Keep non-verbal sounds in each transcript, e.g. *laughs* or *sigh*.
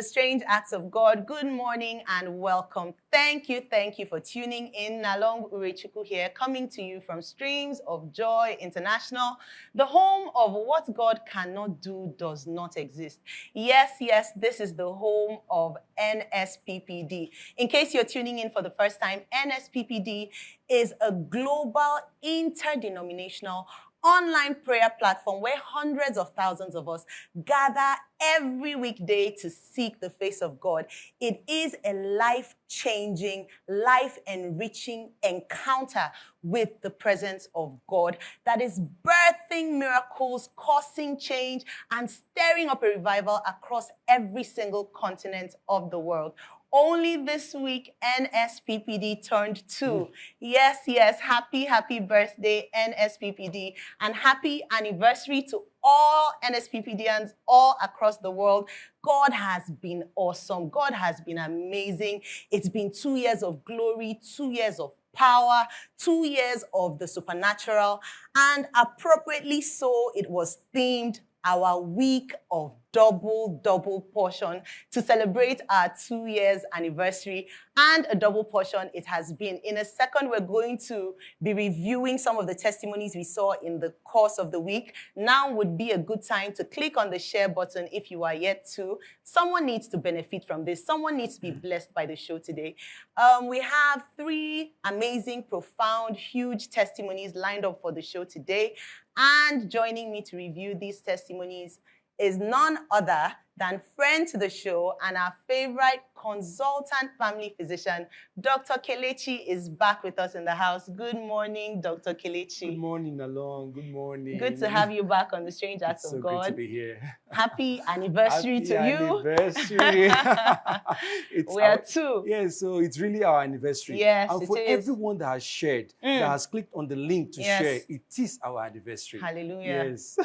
the Strange Acts of God. Good morning and welcome. Thank you, thank you for tuning in. Nalong Urechuku here, coming to you from Streams of Joy International, the home of what God cannot do does not exist. Yes, yes, this is the home of NSPPD. In case you're tuning in for the first time, NSPPD is a global interdenominational online prayer platform where hundreds of thousands of us gather every weekday to seek the face of God. It is a life changing, life enriching encounter with the presence of God that is birthing miracles, causing change, and stirring up a revival across every single continent of the world. Only this week, NSPPD turned two. Mm. Yes, yes, happy, happy birthday, NSPPD, and happy anniversary to all NSPPDians all across the world. God has been awesome. God has been amazing. It's been two years of glory, two years of power, two years of the supernatural, and appropriately so, it was themed our week of double, double portion to celebrate our two years anniversary and a double portion it has been. In a second, we're going to be reviewing some of the testimonies we saw in the course of the week. Now would be a good time to click on the share button if you are yet to. Someone needs to benefit from this. Someone needs to be blessed by the show today. Um, we have three amazing, profound, huge testimonies lined up for the show today. And joining me to review these testimonies is none other than friend to the show and our favorite consultant family physician, Dr. Kelechi is back with us in the house. Good morning, Dr. Kelechi. Good morning, Along. Good morning. Good to have you back on the Strange Acts of so God. Good to be here. Happy anniversary Happy to anniversary. *laughs* you. we are two. Yeah, so it's really our anniversary. Yes, and for is. everyone that has shared, Mm. that has clicked on the link to Yes. share, it is our anniversary. Hallelujah. Yes.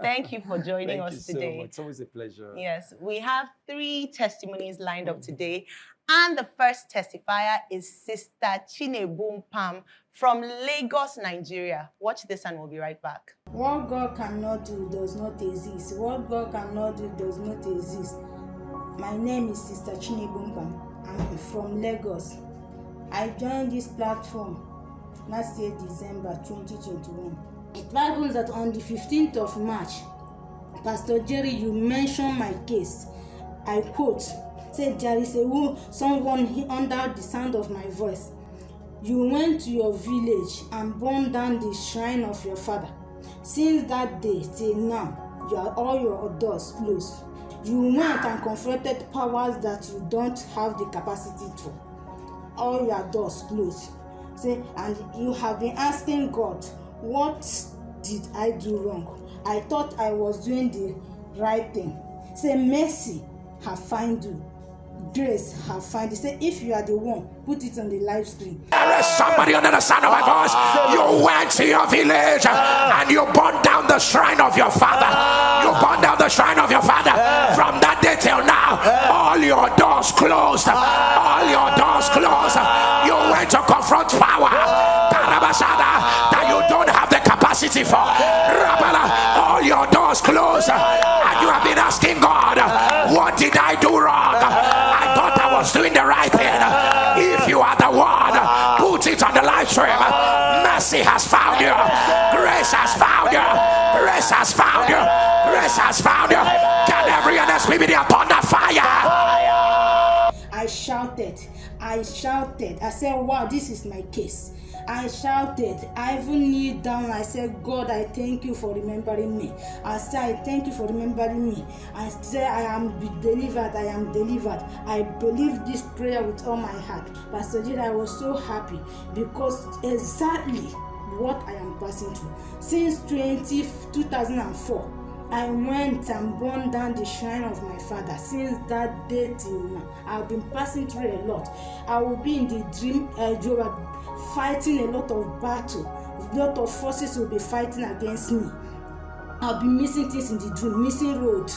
Thank you for *laughs* joining Thank us you today. so much. It's always a pleasure. Yes, we have three testimonies lined up today. And the first testifier is Sister Chinebum Pam from Lagos, Nigeria. Watch this and we'll be right back. What God cannot do does not exist. What God cannot do does not exist. My name is Sister Chinebumpam. I'm from Lagos. I joined this platform last year, December 2021. It happens that on the 15th of March, Pastor Jerry, you mentioned my case. I quote, said there is a wo- someone under the sound of my voice. You went to your village and burned down the shrine of your father. Since that day till now, you are all your doors closed. You went and confronted powers that you don't have the capacity to. All your doors closed. Say, and you have been asking God, what did I do wrong? I thought I was doing the right thing. Say, mercy have found you. Grace have found you. Say, if you are the one, put it on the live screen. There is somebody under the sound of my voice. You went to your village and you burned down the shrine of your father. You burned down the shrine of your father. From that day till now, all your doors closed. All your doors closed. You went to confront power. That you don't have the capacity for. All your doors closed. And you have been asking God, what did I do wrong? I thought I was doing the right thing. If you are the one, put it on the live stream. Mercy has found you. Grace has found you. Grace has found you. Grace has found you. Can every NSP be upon the fire? I shouted. I shouted. I said, Wow, this is my case. I shouted. I even kneeled down. I said, God, I thank you for remembering me. I said, I thank you for remembering me. I said, I am delivered. I am delivered. I believe this prayer with all my heart. Pastor Jida, I was so happy because exactly what I am passing through. Since 20, 2004, I went and burned down the shrine of my father. Since that day till now, I've been passing through a lot. I will be in the dream, uh, fighting a lot of battle. A lot of forces will be fighting against me. I'll be missing things in the dream, missing road,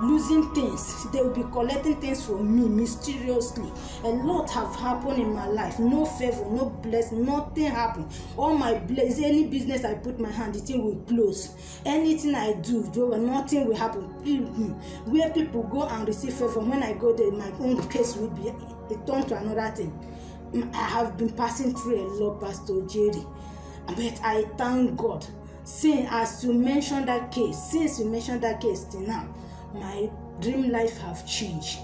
losing things. They will be collecting things from me mysteriously. A lot have happened in my life. No favor, no blessing, nothing happened. All my bless, any business I put my hand, the thing will close. Anything I do, nothing will happen. Where people go and receive favor, when I go there, my own case will be it turned to another thing. I have been passing through a lot, Pastor Jerry, but I thank God. Since as you mentioned that case, since you mentioned that case till now, my dream life have changed.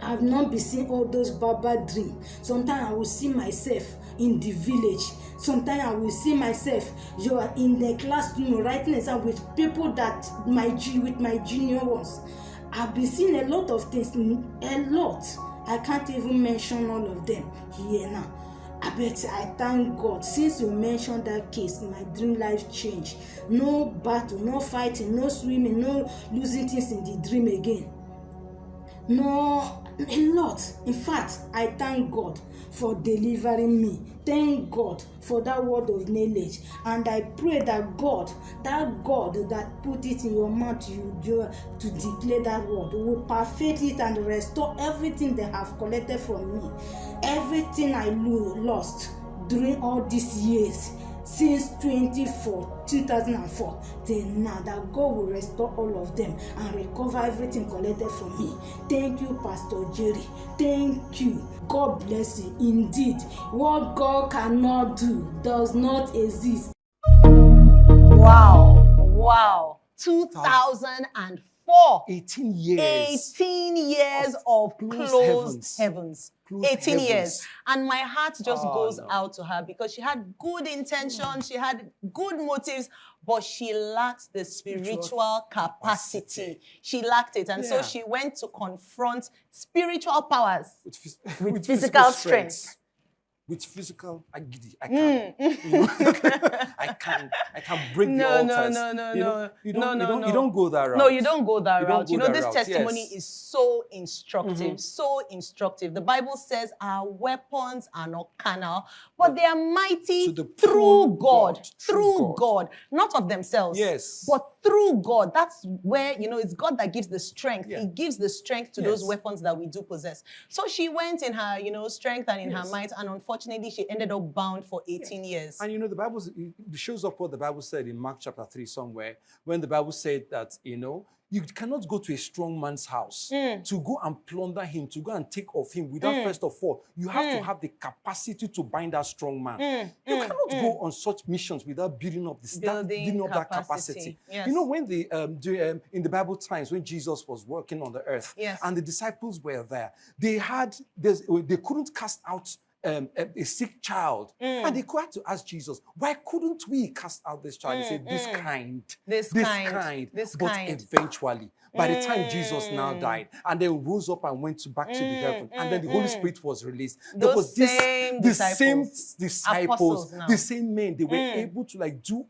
I have not been seeing all those baba dreams. Sometimes I will see myself in the village. Sometimes I will see myself you are in the classroom writing exam with people that my with my junior ones. I've been seeing a lot of things, a lot. I can't even mention all of them here now. I bet I thank God since you mentioned that case, my dream life changed. No battle, no fighting, no swimming, no losing things in the dream again. No, a lot. In fact, I thank God for delivering me. Thank God for that word of knowledge. And I pray that God, that God that put it in your mouth you, you, to declare that word, will perfect it and restore everything they have collected from me. Everything I lost during all these years since 24 2004 till now that God will restore all of them and recover everything collected from me. Thank you, Pastor Jerry. Thank you. God bless you. Indeed, what God cannot do does not exist. Wow. Wow. 2004. 18 years. 18 years of, of closed, closed heavens. heavens. 18 heavens. years. And my heart just oh, goes no. out to her because she had good intentions, mm. she had good motives, but she lacked the spiritual, capacity. She lacked it. And yeah. so she went to confront spiritual powers with, with, with physical, physical, strength. strength with physical agidi. I can't. Mm. You know? *laughs* I can't. I can't break no, the altars. No, no, no, you no. You don't, no, no, you don't, no. You don't go that route. No, you don't go that you route. Go you know, this route. testimony yes. is so instructive, mm -hmm. so instructive. The Bible says our weapons are not carnal, but they are mighty through God, God, through God. God, not of themselves. Yes. But through God. That's where, you know, it's God that gives the strength. Yeah. He gives the strength to yes. those weapons that we do possess. So she went in her, you know, strength and in yes. her might, and unfortunately, she ended up bound for 18 years. And you know, the Bible shows up what the Bible said in Mark chapter 3 somewhere, when the Bible said that, you know, you cannot go to a strong man's house mm. to go and plunder him, to go and take of him without mm. first of all, you have mm. to have the capacity to bind that strong man. Mm. You mm. cannot go on such missions without building up the building, building up capacity. that capacity. Yes. You know, when the um, the, um, in the Bible times when Jesus was working on the earth yes. and the disciples were there, they had they couldn't cast out um, a, sick child. Mm. And they had to ask Jesus, why couldn't we cast out this child? Mm, he said, this mm. kind, this, this kind, kind. this but kind. eventually, by the time Jesus now Mm. died, and then rose up and went to back to the Mm, heaven, and then the Holy mm. Spirit was released. Those there was this, same the disciples. same disciples, the same men, they were able to like do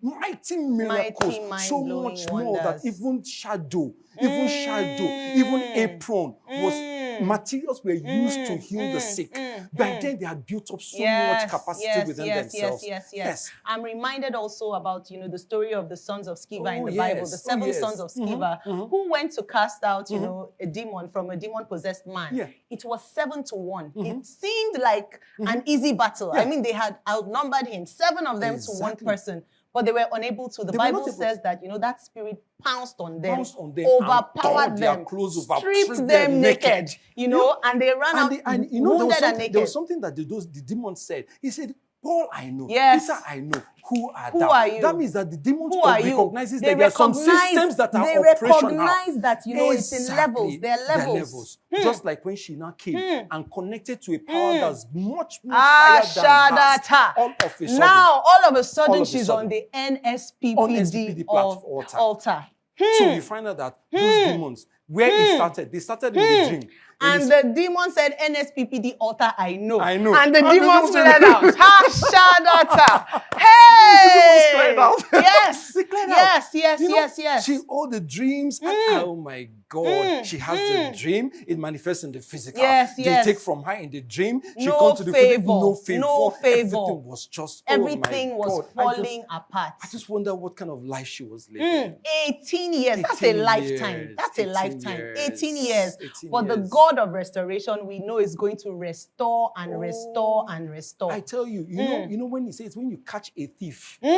mighty miracles, Mighty, so much more that even shadow, even shadow, even apron was. Materials were used to Mm, heal the mm, sick. mm, By mm. then, they had built up so yes, much capacity yes, within yes, themselves. Yes, yes, yes, yes. I'm reminded also about, you know, the story of the sons of Sceva in Oh, the Bible, the Oh, seven yes. sons of Mhm, Sceva, mhm. who went to cast out, you Mhm. know, a demon from a demon-possessed man. Yeah. It was seven to one. It seemed like an easy battle. I mean, they had outnumbered him, seven of them to one person. But they were unable to. The They Bible says that, you know, that spirit pounced on them, Pounced on them overpowered them, clothes, over- stripped them them naked, naked. you know, and they ran And, out the, and you know, there was, and something, naked. there was something that the, those, the demon said. He said, Paul, I know. Yes. Peter, I know. Who are Who thou? are you? That means that the demons Who are you? recognizes They that there are some systems that are they recognize that, you know, it's in levels. There are They're levels. Hmm. Just like when she now came Hmm. and connected to a power Hmm. that's much more Ah, higher than hers. shadata. All of a sudden. Now, all of a All sudden, of a she's sudden. on the NSPPD, On SPPD al- altar. altar. So Hmm. you find out that those demons, where it started, they started in the dream. And the demon said, NSPPD altar, I know. I know. And the And the demons demons fled out. *laughs* Ha, shadata. Hey! cleared out. *laughs* Yes. They cleared out. Yes, yes, You know, yes, yes. She all the dreams. and- Mm. oh my God. Mm, She has mm. the dream. It manifests in the physical. Yes, they yes. take from her in the dream. She No comes to the favor, physical. No favor. no favor. Everything was just oh my was God. I just- falling apart. I just wonder what kind of life she was living. Mm, 18 years. That's a lifetime. years, That's a 18 lifetime. years, 18 years. 18 But the. God of restoration, we know, is going to restore and restore Oh, and restore. I tell you, you know, Mm. you know when he says when you catch a thief, he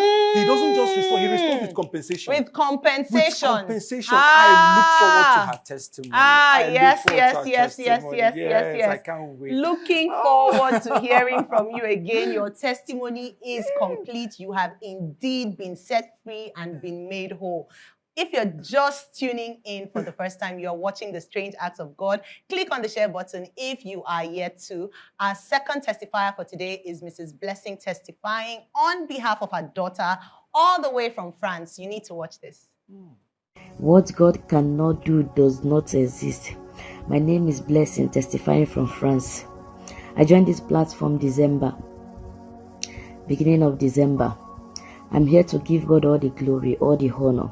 doesn't just restore, he restores with Mm. compensation. With compensation. With compensation. I look forward Ah. To her testimony. Ah, I yes, yes, yes, yes, yes, yes, yes. I can't wait. Looking forward to *laughs* hearing from you again. Your testimony is complete. You have indeed been set free and been made whole. If you're just tuning in for the first time, you're watching the Strange Acts of God, click on the share button if you are yet to. Our second testifier for today is Mrs. Blessing testifying on behalf of her daughter, all the way from France. You need to watch this. What God cannot do does not exist. My name is Blessing, testifying from France. I joined this platform December, beginning of December. I'm here to give God all the glory, all the honor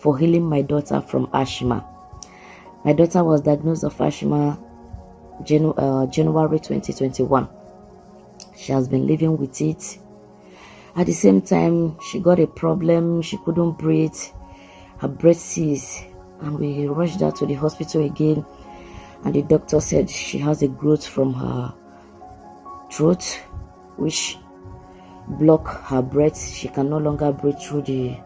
for healing my daughter from asthma. My daughter was diagnosed of asthma Janu- uh, January 2021. She has been living with it. At the same time, she got a problem. She couldn't breathe her breath ceased and we rushed her to the hospital again. And the doctor said she has a growth from her throat which block her breath. She can no longer breathe through the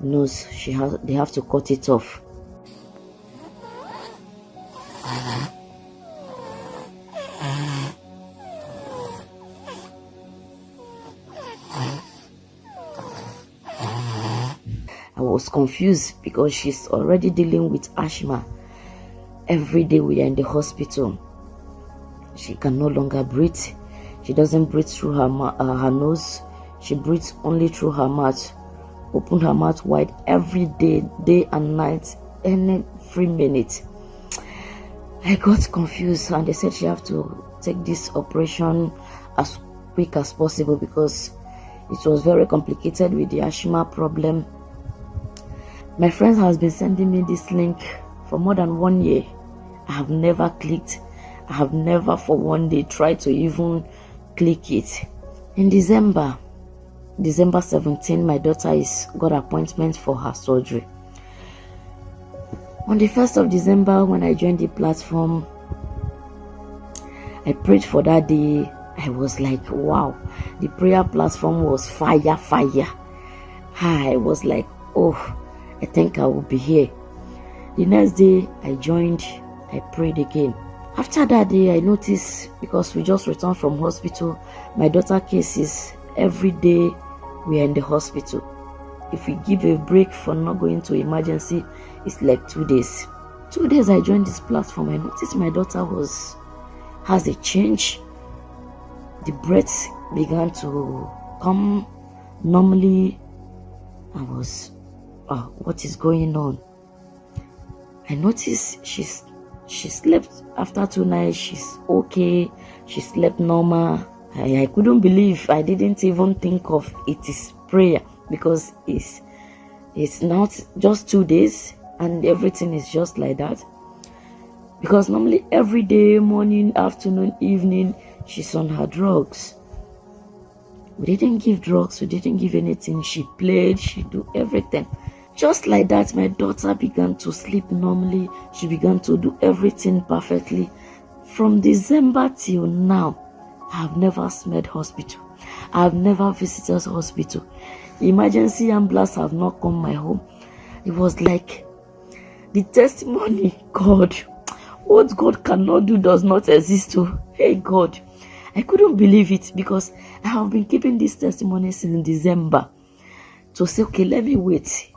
nose. She has they have to cut it off was confused because she's already dealing with asthma. Every day we are in the hospital. She can no longer breathe. She doesn't breathe through her, uh, her nose. She breathes only through her mouth. Open her mouth wide every day, day and night, every minute. I got confused and they said she have to take this operation as quick as possible because it was very complicated with the asthma problem my friend has been sending me this link for more than one year. I have never clicked. I have never for one day tried to even click it. In December, December 17, my daughter is got appointment for her surgery. On the 1st of December, when I joined the platform, I prayed for that day. I was like, wow, the prayer platform was fire, fire. I was like, oh, I think I will be here. The next day, I joined, I prayed again. After that day, I noticed because we just returned from hospital, my daughter cases every day we are in the hospital. If we give a break for not going to emergency, it's like two days. Two days I joined this platform, I noticed my daughter was has a change. The breath began to come normally. I was oh, what is going on? I noticed she's she slept after two nights. She's okay. She slept normal. I, I couldn't believe. I didn't even think of it is prayer because it's it's not just two days and everything is just like that. Because normally every day, morning, afternoon, evening, she's on her drugs. We didn't give drugs, we didn't give anything. She played, she do everything. Just like that, my daughter began to sleep normally. She began to do everything perfectly. From December till now, I have never smelled hospital. I have never visited hospital. Emergency ambulance have not come my home. It was like the testimony, *laughs* God, what God cannot do does not exist. To hey God, I couldn't believe it because I have been keeping this testimony since December to say, okay, let me wait.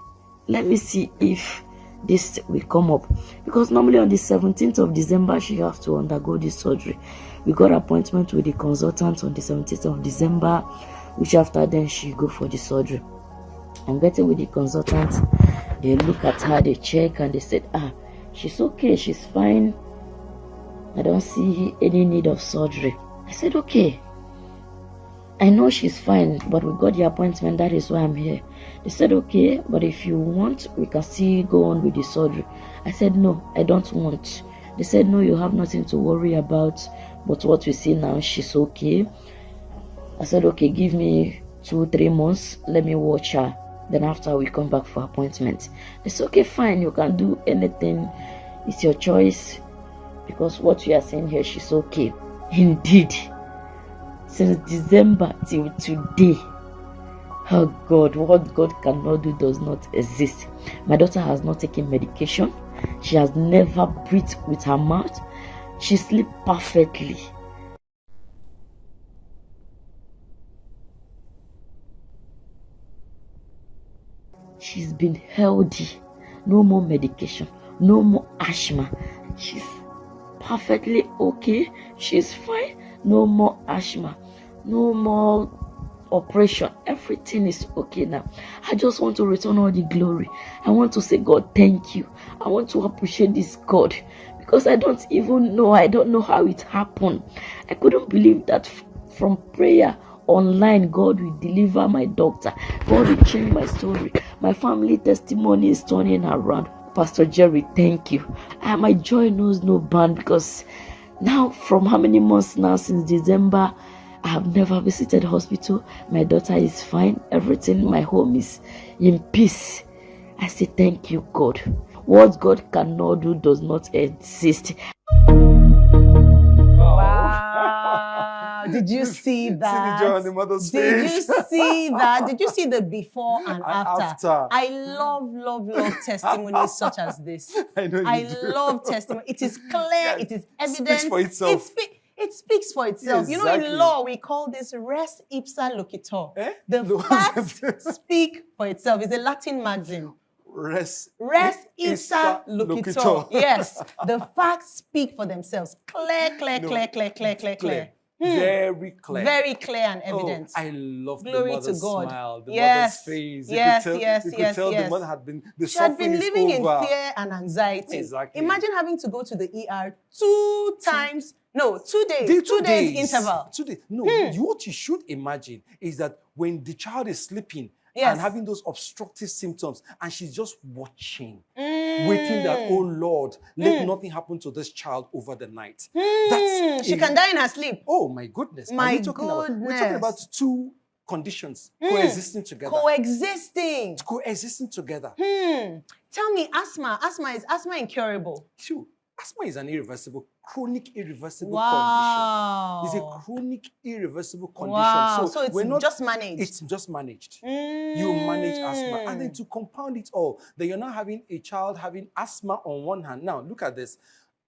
Let me see if this will come up. Because normally on the 17th of December, she has to undergo this surgery. We got appointment with the consultant on the 17th of December, which after then she go for the surgery. I'm getting with the consultant. They look at her, they check, and they said, ah, she's okay, she's fine. I don't see any need of surgery. I said, okay. I know she's fine, but we got the appointment. That is why I'm here. They said, okay, but if you want, we can still go on with the surgery. I said, no, I don't want. They said, no, you have nothing to worry about. But what we see now, she's okay. I said, okay, give me two, three months. Let me watch her. Then after we come back for appointment. They said, okay, fine, you can do anything. It's your choice. Because what we are saying here, she's okay. *laughs* Indeed since December till today. Oh God, what God cannot do does not exist. My daughter has not taken medication. She has never breathed with her mouth. She sleeps perfectly. She's been healthy. No more medication. No more asthma. She's perfectly okay. She's fine no more asthma, no more operation. Everything is okay now. I just want to return all the glory. I want to say, God, thank you. I want to appreciate this God because I don't even know. I don't know how it happened. I couldn't believe that from prayer online, God will deliver my doctor. God will change my story. My family testimony is turning around. Pastor Jerry, thank you. And my joy knows no bound because now, from how many months now since December, I have never visited hospital. My daughter is fine. Everything my home is in peace. I say thank you, God. What God cannot do does not exist. *laughs* Did you see that? Did you see that? Did you see the before and, after? after? I love, love, love *laughs* testimonies such as this. I know I love testimony. It is clear. Yeah, it is evident. It speaks for itself. It, spe it speaks for itself. Exactly. You know, in law, we call this res ipsa loquitur. Eh? The facts *laughs* speak for itself. It's a Latin maxim. Res, res ipsa loquitur. Yes, the facts speak for themselves. Clear, clear, no. clear, clear, clear, clear, clear. Hmm. Very clear. Very clear and evident. Oh, I love Glory the mother's to God. smile, the yes. mother's face. Yes, you could tell, yes, you could yes, tell yes. the mother had been, the she had been living in fear and anxiety. Exactly. Imagine having to go to the ER two times, no, two days, two, two days, days, interval. Two days. No, hmm. what you should imagine is that when the child is sleeping, yes. and having those obstructive symptoms. And she's just watching, mm. Waiting that, oh Lord, let mm. nothing happen to this child over the night. Mm. That's she a, can die in her sleep. Oh my goodness. My we're talking goodness. About, we're talking about two conditions mm. coexisting together. Coexisting. Coexisting together. Hmm. Tell me, asthma. Asthma is asthma incurable? Sure. Asthma is an irreversible, chronic irreversible wow. condition. It's a chronic irreversible condition. Wow. So, so it's not, just managed. It's just managed. Mm. You manage asthma. And then to compound it all, then you're not having a child having asthma on one hand. Now, look at this.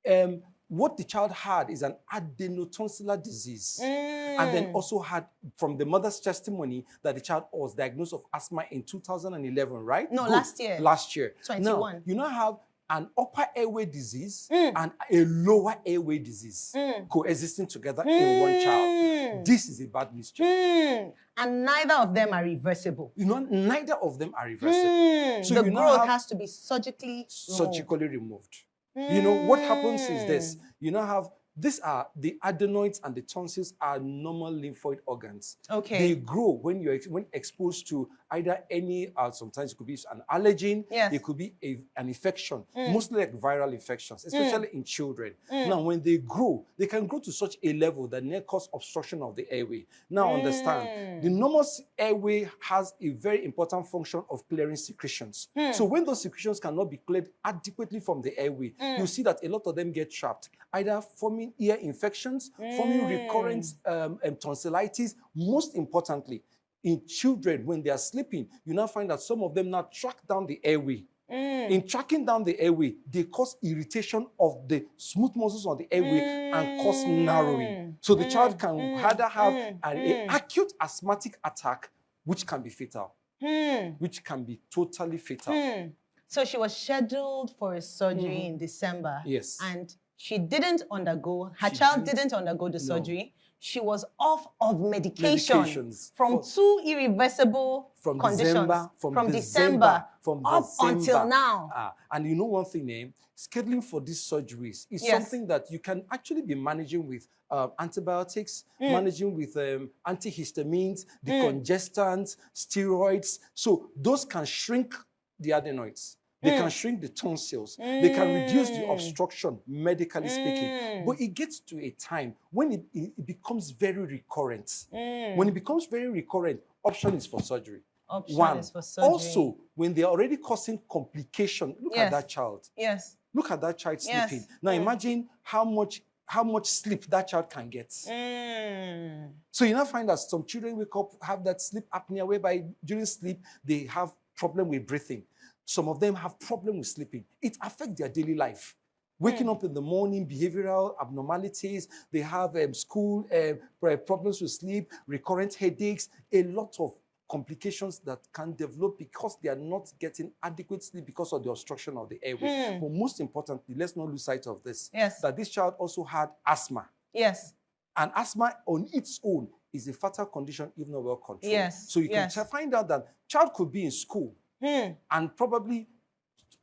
Um, what the child had is an adenotonsillar disease. Mm. And then also had, from the mother's testimony, that the child was diagnosed of asthma in 2011, right? No, Good. last year. Last year. 21. Now, you now have an upper airway disease mm. and a lower airway disease mm. coexisting together mm. in one child. Mm. This is a bad mixture. Mm. And neither of them are reversible. You know, neither of them are reversible. Mm. So the growth has to be surgically surgically removed. You know, what happens is this. You now have these are the adenoids and the tonsils are normal lymphoid organs. Okay. They grow when you're when exposed to either any, uh, sometimes it could be an allergen, yes. it could be a, an infection, mm. mostly like viral infections, especially mm. in children. Mm. Now, when they grow, they can grow to such a level that they cause obstruction of the airway. Now, understand, mm. the normal airway has a very important function of clearing secretions. Mm. So when those secretions cannot be cleared adequately from the airway, mm. you see that a lot of them get trapped, either forming ear infections, forming recurrent um, um, tonsillitis, most importantly, in children, when they are sleeping, you now find that some of them now track down the airway. Mm. In tracking down the airway, they cause irritation of the smooth muscles on the airway mm. and cause narrowing. So the mm. child can mm. either have mm. an mm. acute asthmatic attack, which can be fatal, mm. which can be totally fatal. So she was scheduled for a surgery in December. Yes. And She didn't undergo, her she child didn't, didn't undergo the no. surgery. She was off of medication from two irreversible from conditions December, from, from December, December, from up December. until now. Ah, and you know one thing, eh? scheduling for these surgeries is yes. something that you can actually be managing with uh, antibiotics, mm. managing with um, antihistamines, decongestants, mm. steroids. So those can shrink the adenoids. They mm. can shrink the tonsils. Mm. They can reduce the mm. obstruction, medically speaking. Mm. But it gets to a time when it, it becomes very recurrent. Mm. When it becomes very recurrent, option is for surgery. Option One. is for surgery. Also, when they're already causing complication, look yes. at that child. Yes. Look at that child yes. sleeping. Now mm. imagine how much how much sleep that child can get. So you now find that some children wake up, have that sleep apnea, whereby during sleep they have problem with breathing. Some of them have problem with sleeping. It affects their daily life. Waking mm. up in the morning, behavioral abnormalities, they have um, school uh, problems with sleep, recurrent headaches, a lot of complications that can develop because they are not getting adequate sleep because of the obstruction of the airway. Mm. But most importantly, let's not lose sight of this. Yes. That this child also had asthma. Yes. And asthma on its own is a fatal condition if not well controlled. Yes. So you yes. can find out that child could be in school hmm. and probably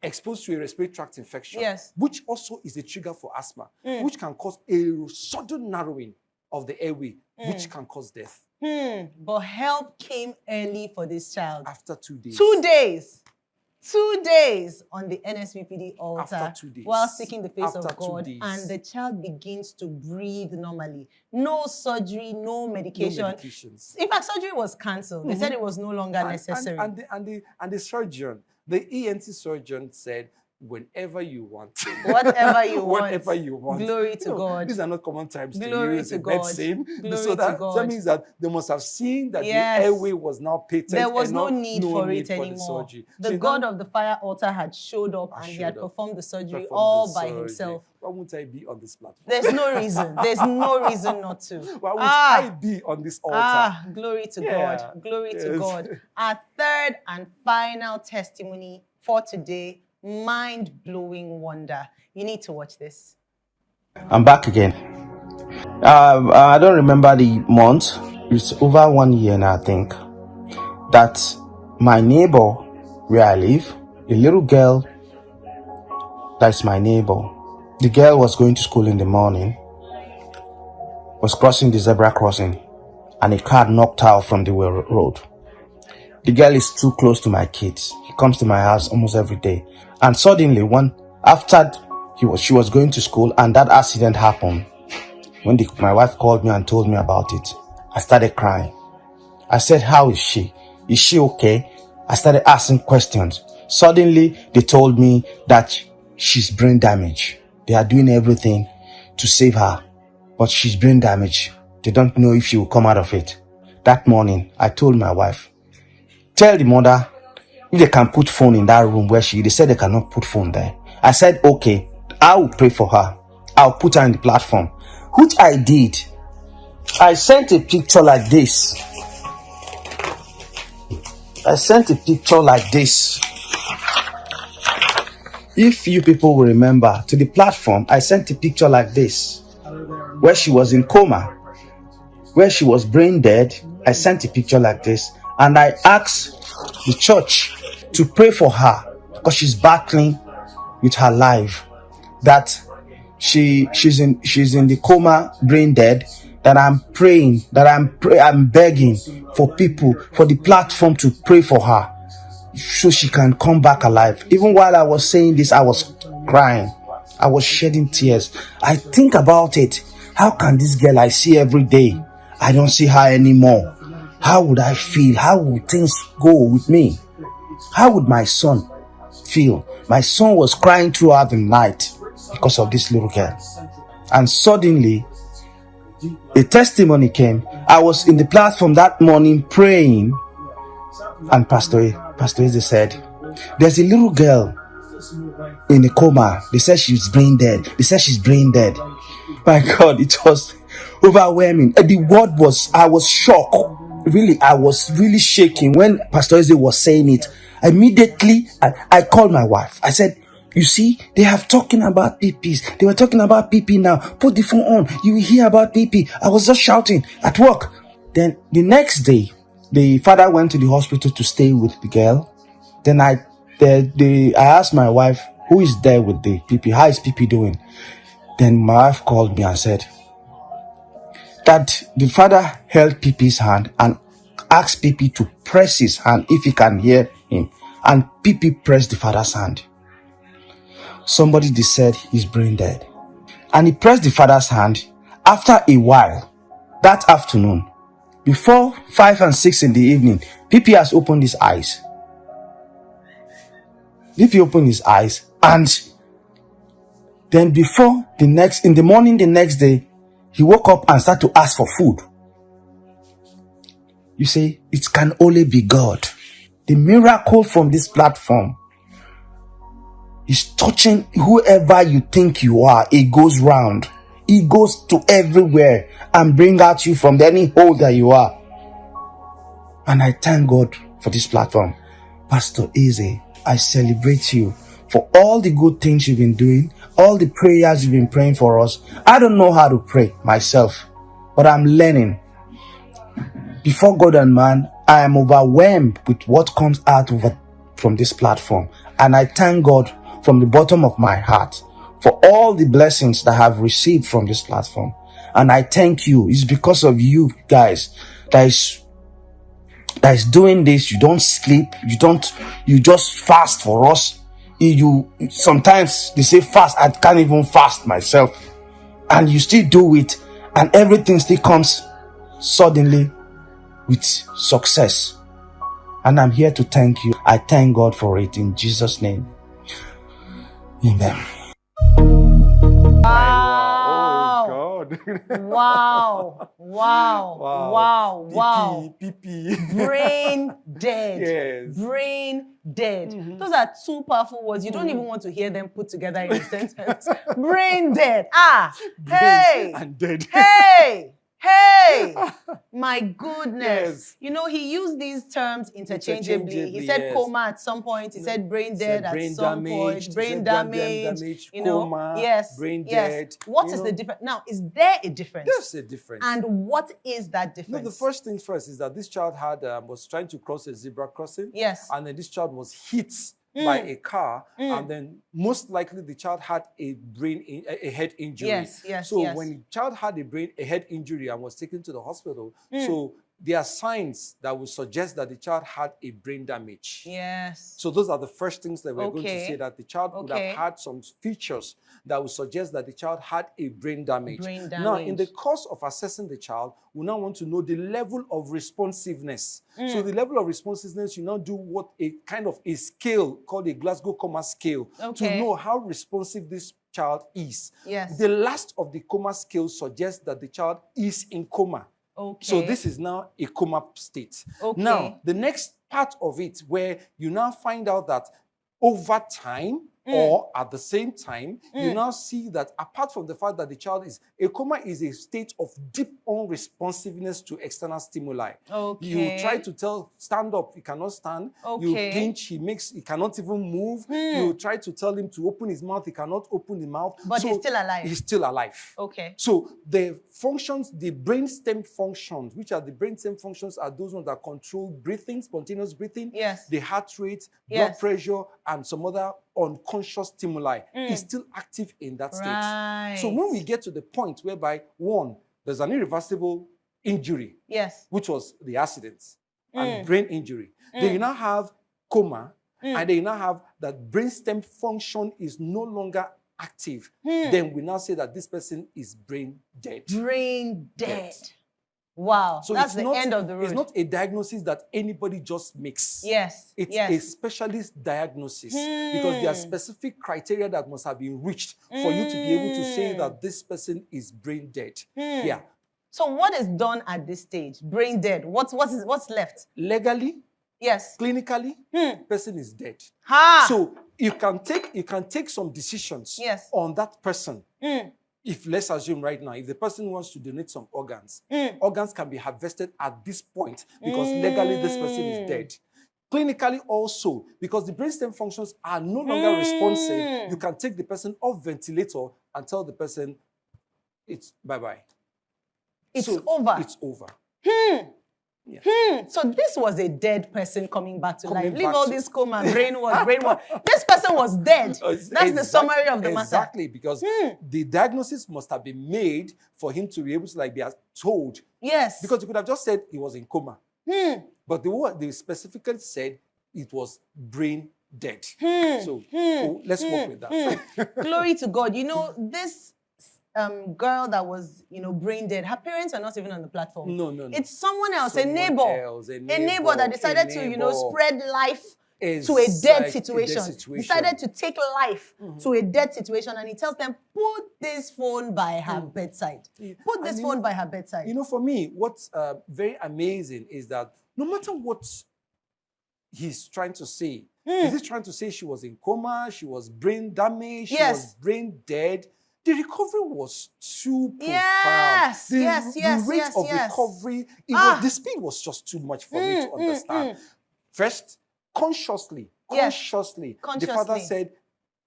exposed to a respiratory tract infection, yes. which also is a trigger for asthma, mm. which can cause a sudden narrowing of the airway, mm. which can cause death. Hmm. But help came early for this child. After two days. Two days. Two days on the NSPPD altar while seeking the face After of God, and the child begins to breathe normally. No surgery, no medication. No. In fact, surgery was cancelled. Mm -hmm. They said mm-hmm. it was no longer and, necessary. And, and, the, and, the, and the surgeon, the ENT surgeon said, whenever you want. *laughs* Whatever you *laughs* want. Whatever you want. Glory to you know, God. These are not common times Glory to use to God. medicine. Glory so that, to God. that means that they must have seen that yes. the airway was now patent. There was no need no for need it for anymore. The, the so God of the fire altar had showed up and he had up, performed the surgery performed all the by surgery. himself. Why won't I be on this platform? There's no reason. There's *laughs* no reason not to. Why would ah, I be on this altar? Ah, glory to yeah. God. Glory yes. to God. Our third and final testimony for today mind blowing wonder. You need to watch this. I'm back again. Uh, I don't remember the month. It's over one year now, I think. That my neighbor where I live, a little girl that's my neighbor. The girl was going to school in the morning, was crossing the zebra crossing, and a car knocked her from the road. The girl is too close to my kids. He comes to my house almost every day. And suddenly, one after he was, she was going to school and that accident happened, when the, my wife called me and told me about it, I started crying. I said, how is she? Is she okay? I started asking questions. Suddenly, they told me that she's brain damaged. They are doing everything to save her, but she's brain damaged. They don't know if she will come out of it. That morning, I told my wife, tell the mother if they can put phone in that room where she, they said they cannot put phone there. I said, okay, I will pray for her. I'll put her in the platform, which I did. I sent a picture like this. I sent a picture like this. If you people will remember, to the platform, I sent a picture like this, where she was in coma, where she was brain dead. I sent a picture like this, and I asked the church to pray for her because she's battling with her life. That she she's in she's in the coma, brain dead. That I'm praying, that I'm pray, I'm begging for people for the platform to pray for her so she can come back alive. Even while I was saying this, I was crying. I was shedding tears. I think about it. How can this girl I see every day, I don't see her anymore? How would I feel? How would things go with me? How would my son feel? My son was crying throughout the night because of this little girl. And suddenly, a testimony came. I was in the platform that morning praying, and Pastor, Pastor Eze said, There's a little girl in a coma. They said she's brain dead. They said she's brain dead. My *laughs* God, it was overwhelming. The word was, I was shocked. Really, I was really shaking when Pastor Eze was saying it. Immediately, I, I called my wife. I said, You see, they have talking about PPs. They were talking about PP now. Put the phone on. You will hear about PP. I was just shouting at work. Then the next day, the father went to the hospital to stay with the girl. Then I, the, the, I asked my wife, who is there with the PP? How is PP doing? Then my wife called me and said that the father held PP's hand and asked PP to press his hand if he can hear him. And PP pressed the father's hand. Somebody they said he's brain dead. And he pressed the father's hand. After a while, that afternoon, before 5 and 6 in the evening, PP has opened his eyes. PP opened his eyes and then before the next, in the morning the next day, he woke up and started to ask for food. You see, it can only be God. The miracle from this platform is touching whoever you think you are. It goes round. It goes to everywhere and bring out you from any hole that you are. And I thank God for this platform. Pastor Eze, I celebrate you for all the good things you've been doing, all the prayers you've been praying for us. I don't know how to pray myself, but I'm learning. Before God and man, I am overwhelmed with what comes out of, from this platform. And I thank God from the bottom of my heart for all the blessings that I have received from this platform. And I thank you. It's because of you guys that is that is doing this. You don't sleep. You don't, you just fast for us. You, sometimes they say fast. I can't even fast myself. And you still do it. And everything still comes suddenly with success. And I'm here to thank you. I thank God for it in Jesus' name. Amen. Wow. Oh, God. *laughs* wow. Wow. Wow. Wow. wow. PP. Brain *laughs* dead. Yes. Brain dead. Mm -hmm. Those are two powerful words. You don't even want to hear them put together in a *laughs* sentence. Brain dead. Ah. Brain hey. And dead. Hey. Hey, *laughs* my goodness. Yes. You know, he used these terms interchangeably. interchangeably he said yes. coma at some point. He said brain dead at brain some damaged, point. Brain damage. damage. You know, coma, yes. Brain yes. dead. What is know? the difference? Now, is there a difference? There's a difference. And what is that difference? No, the first thing first is that this child had um, was trying to cross a zebra crossing. Yes. And then this child was hit mm. by a car, mm. and then most likely the child had a brain, in, a, head injury. Yes, yes. So yes. when the child had a brain, a head injury, and was taken to the hospital, mm. so there are signs that would suggest that the child had a brain damage. Yes. So those are the first things that we're okay. going to say that the child okay. would have had some features that would suggest that the child had a brain damage. Brain damage. Now, in the course of assessing the child, we now want to know the level of responsiveness. Mm. So the level of responsiveness, you now do what a kind of a scale called a Glasgow Coma scale okay. to know how responsive this child is. Yes. The last of the coma scale suggests that the child is in coma. Okay. So this is now a coma state. Okay. Now, the next part of it where you now find out that over time, Mm. Or at the same time, mm. you now see that apart from the fact that the child is, a coma is a state of deep unresponsiveness to external stimuli. Okay. You try to tell, stand up, he cannot stand. Okay. You pinch, he makes, he cannot even move. Mm. You try to tell him to open his mouth, he cannot open the mouth. But so he's still alive. He's still alive. Okay. So the functions, the brainstem functions, which are the brainstem functions, are those ones that control breathing, spontaneous breathing. Yes. The heart rate, yes. blood pressure, and some other unconscious stimuli mm. is still active in that state. Right. So when we get to the point whereby, one, there's an irreversible injury, yes, which was the accident mm. and brain injury, mm. then you now have coma, mm. and then you now have that brainstem function is no longer active. Mm. Then we now say that this person is brain dead. Brain dead. dead. Wow, so that's the not, end of the road. It's not a diagnosis that anybody just makes. Yes, It's yes. a specialist diagnosis hmm. because there are specific criteria that must have been reached for you to be able to say Hmm. that this person is brain dead. Hmm. Yeah. So what is done at this stage? Brain dead. What's, what's, what's left? Legally, Yes. clinically, Hmm. person is dead. Ha! So you can take you can take some decisions Yes. on that person. If let's assume right now, if the person wants to donate some organs, Mm. organs can be harvested at this point because legally this person is Mm. dead. Clinically also, because the brainstem functions are no longer Mm. responsive, you can take the person off ventilator and tell the person it's bye-bye. It's So over. It's over. Hmm. So this was a dead person coming back to Coming life. Leave all this coma, brainwash, brainwash. *laughs* this person was dead. That's the summary of the matter. Exactly, because Hmm. the diagnosis must have been made for him to be able to like be told. Yes. Because you could have just said he was in coma. Hmm. But the one they specifically said it was brain dead. Hmm. So oh, let's work with that. *laughs* Glory to God. You know, this um, girl that was, you know, brain dead, her parents are not even on the platform. No, no, no. It's someone else, a neighbor. else, a a neighbor neighbor, that decided to, you know, spread life to a dead a dead situation. situation. Decided to take life to a dead situation, and he tells them, "Put this phone by her bedside. Put this And phone know- by her bedside." You know, for me, what's uh, very amazing is that no matter what he's trying to say, is he trying to say she was in coma, she was brain damaged, she Yes. was brain dead? The recovery was too profound. Yes, the, yes, the yes, rate yes, of yes. recovery, it Ah. was, the speed was just too much for me to Mm, mm, understand. First, consciously, Yes. consciously, the father said,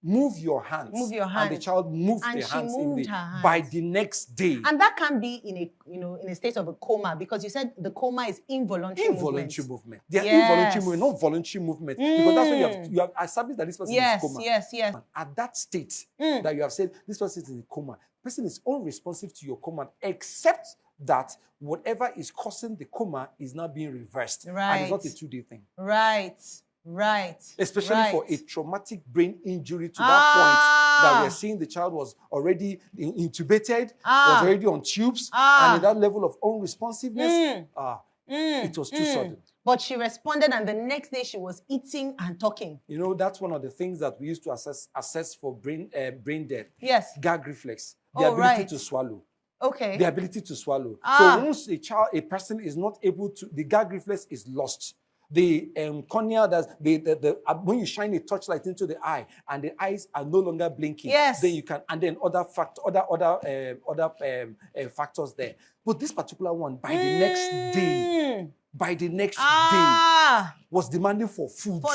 "Move your hands." Move your And the child moved And their she hands, in moved the, her hands. by the next day. And that can be in a, you know, in a state of a coma because you said the coma is involuntary. involuntary movement. movement. They are Yes. involuntary movement, not voluntary movement. Because that's when you have, Mm. you have established that this person Yes, is coma. yes, yes. At that state Mm. that you have said this person is in a coma, person is unresponsive to your command, except that whatever is causing the coma is now being reversed. Right. And it's not a two-day thing. Right, right. Especially for a traumatic brain injury to that Ah. point that we're seeing the child was already in- intubated, Ah. was already on tubes, Ah. and at that level of unresponsiveness, Mm. ah, Mm, it was too mm. sudden. But she responded, and the next day she was eating and talking. You know, that's one of the things that we used to assess assess for brain uh, brain death. Yes. Gag reflex, the Oh, ability right. to swallow. Okay. The ability to swallow. Ah. So once a child, a person is not able to, the gag reflex is lost. The um, cornea, that the, the, the uh, when you shine a torchlight into the eye and the eyes are no longer blinking, Yes. then you can, and then other fact, other other um, other um, uh, factors there. But this particular one, by the next day, Mm. by the next day, Ah, was demanding for food. for,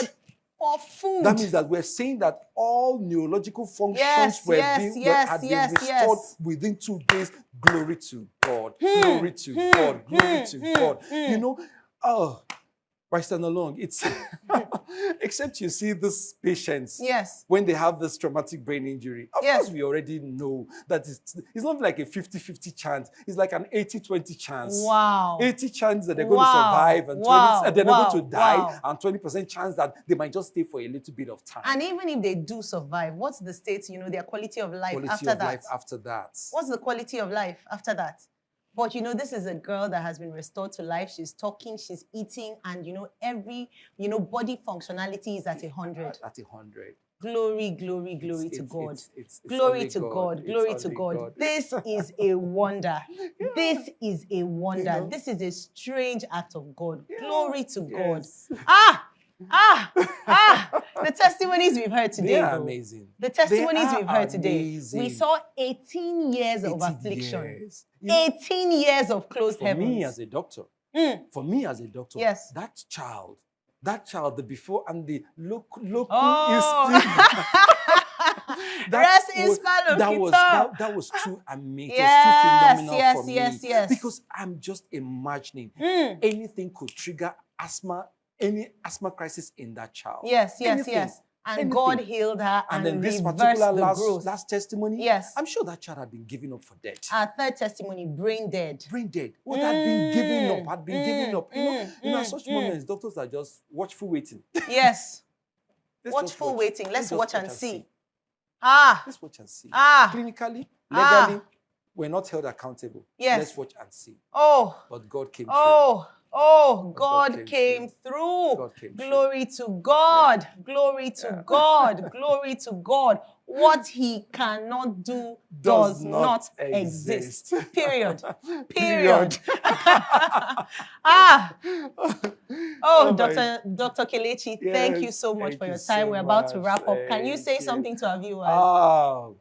for food. That means that we're saying that all neurological functions Yes, were yes, being, yes, had been restored yes. within two days. Glory to God. Glory to God. Glory to God. You know, oh, by stand along, it's *laughs* *laughs* except you see these patients yes. when they have this traumatic brain injury. Of Yes. course, we already know that it's, it's not like a 50 50 chance, it's like an 80 20 chance. Wow. 80 chance that they're going to survive and 20 Wow. uh, they're not going to die Wow. and 20% chance that they might just stay for a little bit of time. And even if they do survive, what's the state, you know, their quality of life quality after of that? life after that. What's the quality of life after that? But you know, this is a girl that has been restored to life. She's talking, she's eating, and you know, every you know, body functionality is at a hundred. At a hundred. Glory, glory, glory It's- to it's- God. it's- glory to God. God. Glory to God. God. This is a *laughs* wonder. This is a wonder. know? This is a strange act of God. Glory to God. Ah, ah, *laughs* ah. The testimonies we've heard today. They are though. amazing. The testimonies we've heard today. We saw 18 years of 18 affliction. years. You know, 18 years of closed for heavens. me as a doctor, Mm. for me as a doctor, Yes. that child, that child, the before and the look, look Oh. is still. *laughs* In was, that was that, that was too *laughs* amazing, Yes, too phenomenal yes, for me. yes, yes. Because I'm just imagining Mm. anything could trigger asthma, any asthma crisis in that child. Yes, yes, Anything. yes. And Anything. God healed her and, And then this particular the last, growth. last testimony, Yes. I'm sure that child had been given up for dead. Our third testimony, brain dead. brain dead. What had been giving up, Mm, had been mm, giving up. You know, mm, you know, at mm, such mm. moments, doctors are just watchful waiting. *laughs* Yes. Watchful watch. waiting. Let's just watch and see. Ah, Let's watch and see. ah. Clinically, Ah. legally, we're not held accountable. Yes. Let's watch and see. Oh, But God came oh, oh, God God came came through. God came through. Glory to God. Glory to God. *laughs* Glory to God. What he cannot do does, Does not, not exist. exist. Period. *laughs* Period. *laughs* Ah. Oh, my- Dr. Dr. Kelechi, thank you so much thank for you your time. so We're about to wrap up. Can you say you. something to our viewers? Oh,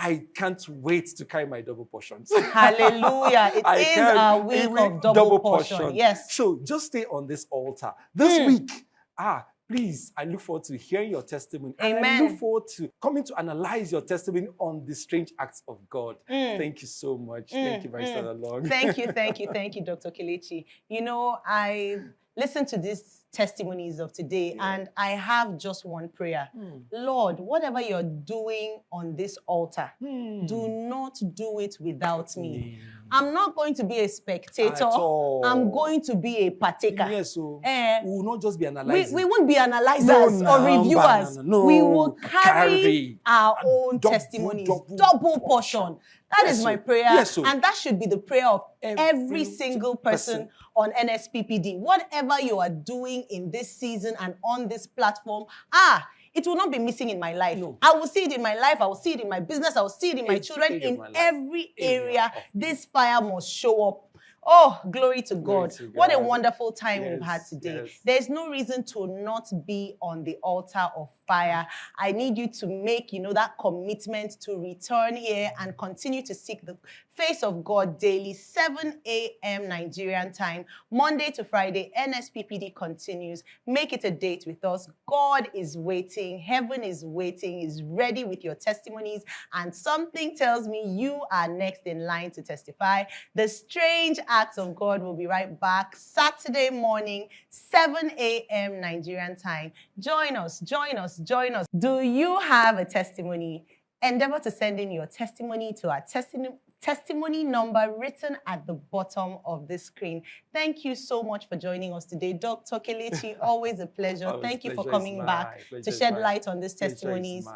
I can't wait to carry my double portions. *laughs* Hallelujah. It is can- our a week of double, portion. Yes. So just stay on this altar. This Mm. week, ah, please, I look forward to hearing your testimony. Amen. And I look forward to coming to analyze your testimony on the strange acts of God. Mm. Thank you so much. Mm, thank you, Barrister mm. Long. Thank you, thank you, *laughs* thank you, Dr. Kelechi. You know, I listened to these testimonies of today yeah. and I have just one prayer. Mm. Lord, whatever you're doing on this altar, mm. do not do it without me. Mm. I'm not going to be a spectator. I'm going to be a partaker. Yes, so uh, we will not just be analyzing. We, we won't be analyzers no, no, or reviewers. No, we will carry, carry our own double, testimonies, double, double portion. portion. That yes, is my prayer. Yes, so. And that should be the prayer of every, every single person, person on NSPPD. Whatever you are doing in this season and on this platform, ah, it will not be missing in my life. No. I will see it in my life. I will see it in my business. I will see it in my it's children. In every area, this fire must show up Oh, glory to God. to what a wonderful time yes, we've had today. There's no reason to not be on the altar of I need you to make, you know, that commitment to return here and continue to seek the face of God daily, 7 a.m. Nigerian time, Monday to Friday. NSPPD continues. Make it a date with us. God is waiting. Heaven is waiting, is ready with your testimonies. And something tells me you are next in line to testify. The strange acts of God will be right back Saturday morning, 7 a.m. Nigerian time. Join us, join us, join us. Do you have a testimony? Endeavor to send in your testimony to our testimony testimony number written at the bottom of the screen. Thank you so much for joining us today. Dr. Kelechi, *laughs* always a pleasure. Always Thank you for coming back to shed light on these testimonies.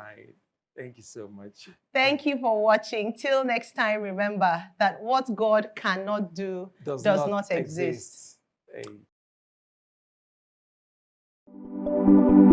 Thank you so much. Thank you for watching. Till next time, remember that what God cannot do does, does not, not, exist. exist. Hey.